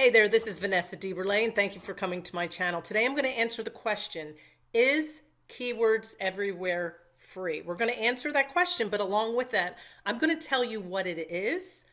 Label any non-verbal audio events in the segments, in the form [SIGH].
Hey there, this is Vanessa DeBurle, and thank you for coming to my channel. Today I'm going to answer the question, is keywords everywhere free? We're going to answer that question, but along with that, I'm going to tell you what it is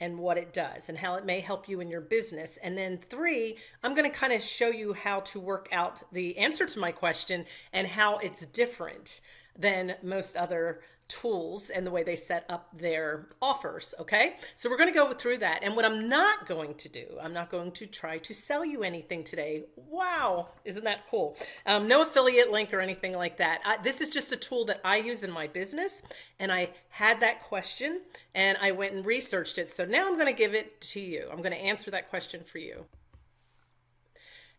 and what it does and how it may help you in your business. And then three, I'm going to kind of show you how to work out the answer to my question and how it's different than most other tools and the way they set up their offers. Okay. So we're going to go through that. And what I'm not going to do, I'm not going to try to sell you anything today. Wow. Isn't that cool? Um, no affiliate link or anything like that. I, this is just a tool that I use in my business. And I had that question and I went and researched it. So now I'm going to give it to you. I'm going to answer that question for you.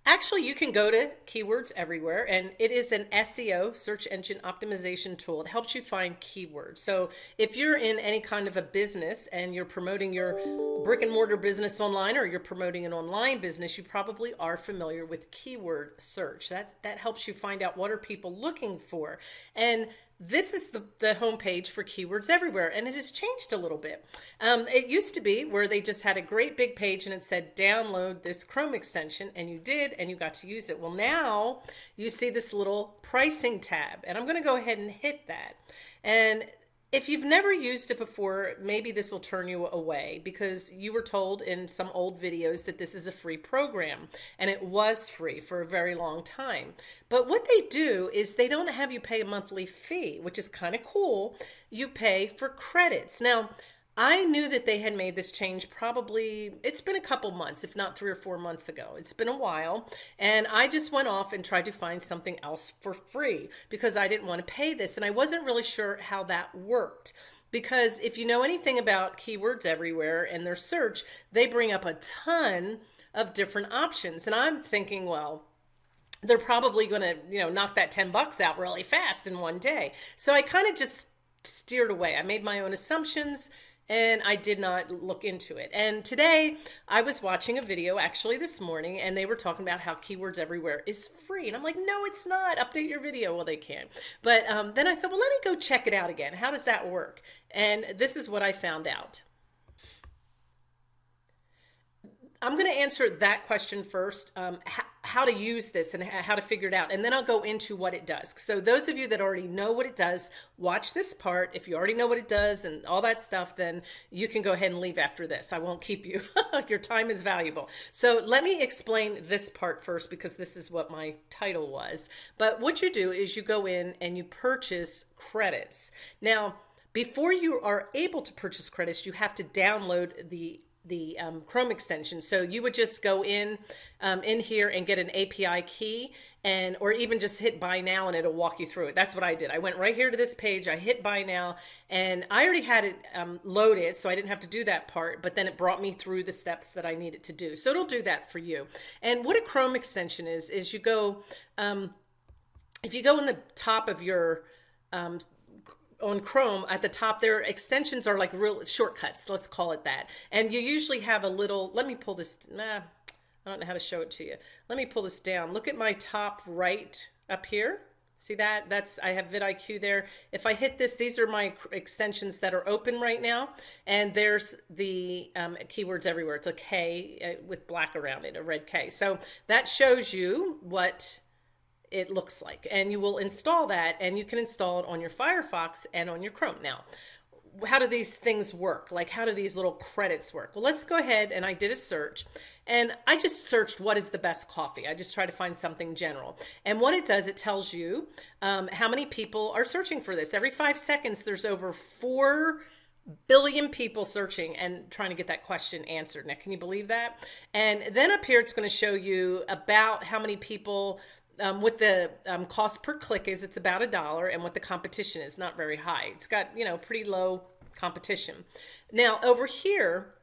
Actually, you can go to Keywords Everywhere, and it is an SEO, search engine optimization tool. It helps you find keywords. So if you're in any kind of a business and you're promoting your brick and mortar business online or you're promoting an online business, you probably are familiar with keyword search. That's, that helps you find out what are people looking for. And this is the, the homepage for keywords everywhere and it has changed a little bit. Um, it used to be where they just had a great big page and it said download this Chrome extension and you did and you got to use it. Well now you see this little pricing tab and I'm going to go ahead and hit that. And if you've never used it before, maybe this will turn you away because you were told in some old videos that this is a free program and it was free for a very long time. But what they do is they don't have you pay a monthly fee, which is kind of cool. You pay for credits. Now, I knew that they had made this change probably, it's been a couple months, if not three or four months ago. It's been a while. And I just went off and tried to find something else for free because I didn't want to pay this. And I wasn't really sure how that worked. Because if you know anything about keywords everywhere and their search, they bring up a ton of different options. And I'm thinking, well, they're probably going to, you know, knock that 10 bucks out really fast in one day. So I kind of just steered away. I made my own assumptions and I did not look into it. And today I was watching a video actually this morning and they were talking about how keywords everywhere is free. And I'm like, no, it's not. Update your video. Well, they can. But um, then I thought, well, let me go check it out again. How does that work? And this is what I found out. I'm going to answer that question first, um, how to use this and how to figure it out. And then I'll go into what it does. So those of you that already know what it does, watch this part. If you already know what it does and all that stuff, then you can go ahead and leave after this. I won't keep you. [LAUGHS] Your time is valuable. So let me explain this part first because this is what my title was. But what you do is you go in and you purchase credits. Now, before you are able to purchase credits, you have to download the the um, Chrome extension. So you would just go in um, in here and get an API key and or even just hit buy now and it'll walk you through it. That's what I did. I went right here to this page. I hit buy now and I already had it um, loaded so I didn't have to do that part but then it brought me through the steps that I needed to do. So it'll do that for you. And what a Chrome extension is is you go um, if you go in the top of your um, on Chrome at the top their extensions are like real shortcuts let's call it that. And you usually have a little let me pull this nah, I don't know how to show it to you. Let me pull this down. Look at my top right up here. See that? That's I have vidIQ there. If I hit this these are my extensions that are open right now. And there's the um, keywords everywhere. It's a K uh, with black around it a red K. So that shows you what it looks like. And you will install that and you can install it on your Firefox and on your Chrome. Now, how do these things work? Like how do these little credits work? Well, let's go ahead and I did a search and I just searched what is the best coffee. I just try to find something general. And what it does, it tells you um, how many people are searching for this. Every five seconds, there's over four billion people searching and trying to get that question answered. Now, can you believe that? And then up here, it's going to show you about how many people um, what the um, cost per click is, it's about a dollar, and what the competition is, not very high. It's got, you know, pretty low competition. Now, over here,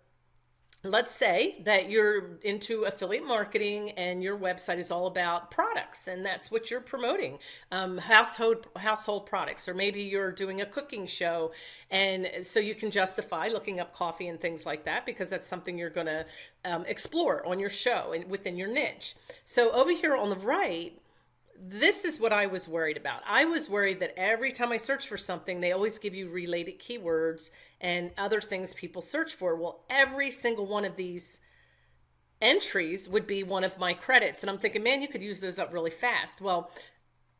let's say that you're into affiliate marketing and your website is all about products and that's what you're promoting um, household household products or maybe you're doing a cooking show and so you can justify looking up coffee and things like that because that's something you're going to um, explore on your show and within your niche so over here on the right this is what I was worried about. I was worried that every time I search for something, they always give you related keywords and other things people search for. Well, every single one of these entries would be one of my credits. And I'm thinking, man, you could use those up really fast. Well,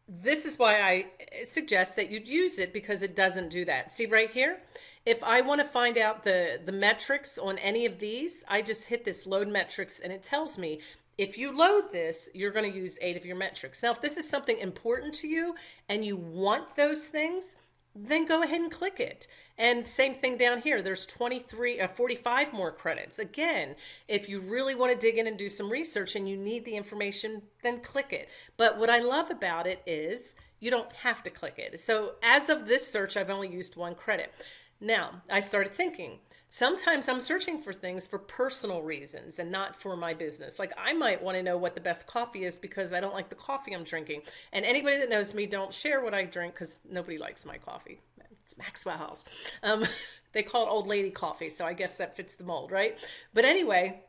this is why I suggest that you'd use it because it doesn't do that. See right here? If I want to find out the, the metrics on any of these, I just hit this load metrics and it tells me if you load this, you're going to use eight of your metrics. Now, if this is something important to you and you want those things, then go ahead and click it. And same thing down here, there's 23, uh, 45 more credits. Again, if you really want to dig in and do some research and you need the information, then click it. But what I love about it is you don't have to click it. So as of this search, I've only used one credit. Now, I started thinking, sometimes I'm searching for things for personal reasons and not for my business. Like I might want to know what the best coffee is because I don't like the coffee I'm drinking. And anybody that knows me, don't share what I drink because nobody likes my coffee. It's Maxwell House. Um, [LAUGHS] they call it old lady coffee, so I guess that fits the mold, right? But anyway,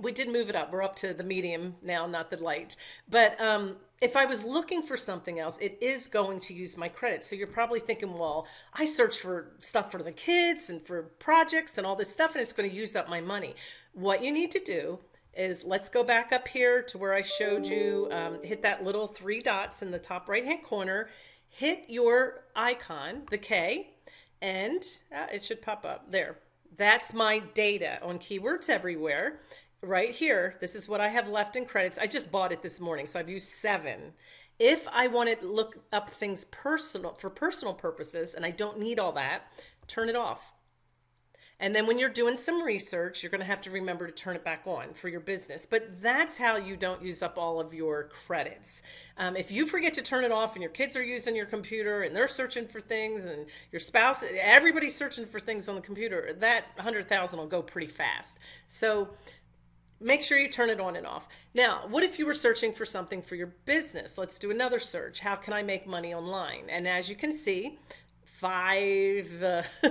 we did move it up. We're up to the medium now, not the light. But um, if I was looking for something else, it is going to use my credit. So you're probably thinking, well, I search for stuff for the kids and for projects and all this stuff, and it's going to use up my money. What you need to do is let's go back up here to where I showed you, um, hit that little three dots in the top right hand corner, hit your icon, the K, and uh, it should pop up there. That's my data on keywords everywhere right here, this is what I have left in credits. I just bought it this morning, so I've used seven. If I want to look up things personal for personal purposes and I don't need all that, turn it off. And then when you're doing some research, you're going to have to remember to turn it back on for your business. But that's how you don't use up all of your credits. Um, if you forget to turn it off and your kids are using your computer and they're searching for things and your spouse, everybody's searching for things on the computer, that 100,000 will go pretty fast. So make sure you turn it on and off. Now, what if you were searching for something for your business? Let's do another search. How can I make money online? And as you can see, five uh, [LAUGHS]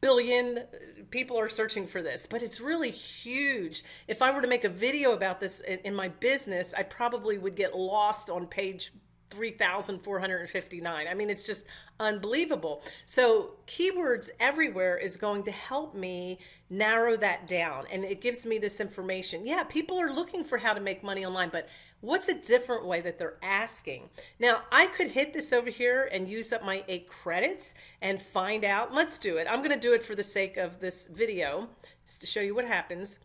billion people are searching for this, but it's really huge. If I were to make a video about this in, in my business, I probably would get lost on page 3,459. I mean, it's just unbelievable. So keywords everywhere is going to help me narrow that down. And it gives me this information. Yeah, people are looking for how to make money online, but what's a different way that they're asking? Now, I could hit this over here and use up my eight credits and find out. Let's do it. I'm going to do it for the sake of this video to show you what happens.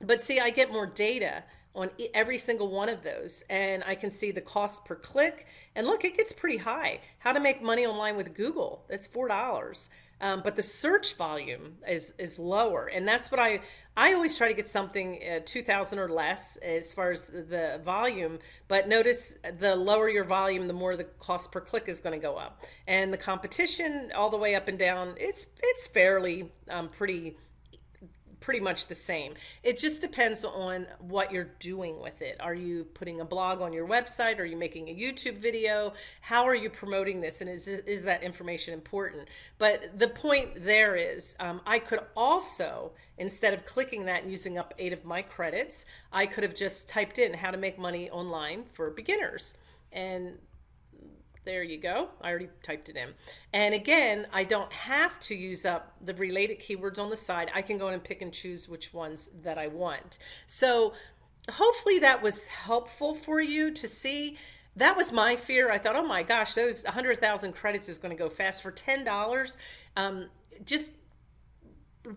But see, I get more data on every single one of those and I can see the cost per click. And look it gets pretty high. How to make money online with Google that's four dollars. Um, but the search volume is is lower and that's what I I always try to get something uh, 2000 or less as far as the volume. But notice the lower your volume the more the cost per click is going to go up. And the competition all the way up and down it's it's fairly um, pretty pretty much the same. It just depends on what you're doing with it. Are you putting a blog on your website? Are you making a YouTube video? How are you promoting this? And is, is that information important? But the point there is um, I could also, instead of clicking that and using up eight of my credits, I could have just typed in how to make money online for beginners. And there you go. I already typed it in. And again, I don't have to use up the related keywords on the side. I can go in and pick and choose which ones that I want. So hopefully that was helpful for you to see. That was my fear. I thought, oh my gosh, those 100,000 credits is going to go fast for $10. Um, just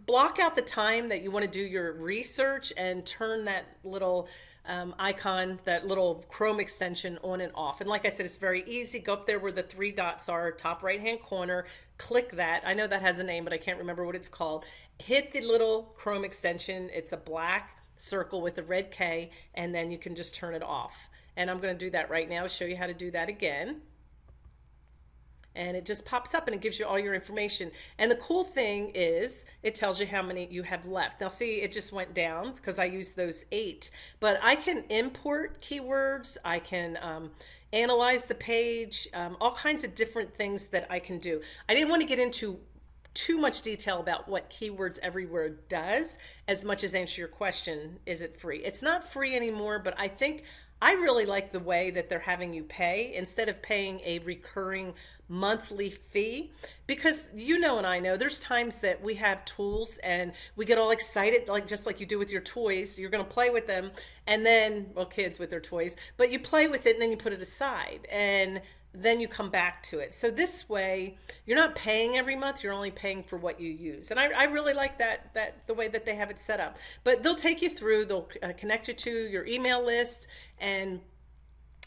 block out the time that you want to do your research and turn that little um, icon, that little Chrome extension on and off. And like I said, it's very easy. Go up there where the three dots are, top right hand corner, click that. I know that has a name, but I can't remember what it's called. Hit the little Chrome extension. It's a black circle with a red K, and then you can just turn it off. And I'm going to do that right now, show you how to do that again and it just pops up and it gives you all your information. And the cool thing is it tells you how many you have left. Now see, it just went down because I used those eight, but I can import keywords. I can um, analyze the page, um, all kinds of different things that I can do. I didn't want to get into too much detail about what keywords everywhere does as much as answer your question is it free it's not free anymore but i think I really like the way that they're having you pay instead of paying a recurring monthly fee because you know and I know there's times that we have tools and we get all excited like just like you do with your toys you're going to play with them and then well kids with their toys but you play with it and then you put it aside. And then you come back to it. So this way, you're not paying every month, you're only paying for what you use. And I, I really like that, that the way that they have it set up. But they'll take you through, they'll uh, connect you to your email list and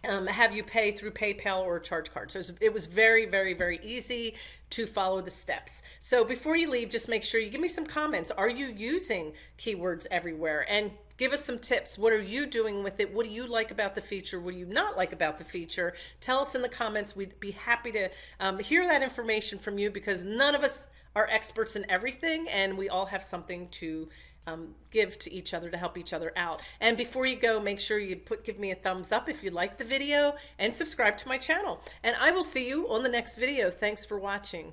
um, have you pay through PayPal or charge card. So it was very, very, very easy to follow the steps. So before you leave, just make sure you give me some comments. Are you using keywords everywhere? And give us some tips. What are you doing with it? What do you like about the feature? What do you not like about the feature? Tell us in the comments. We'd be happy to um, hear that information from you because none of us are experts in everything and we all have something to um, give to each other to help each other out. And before you go, make sure you put give me a thumbs up if you like the video and subscribe to my channel. And I will see you on the next video. Thanks for watching.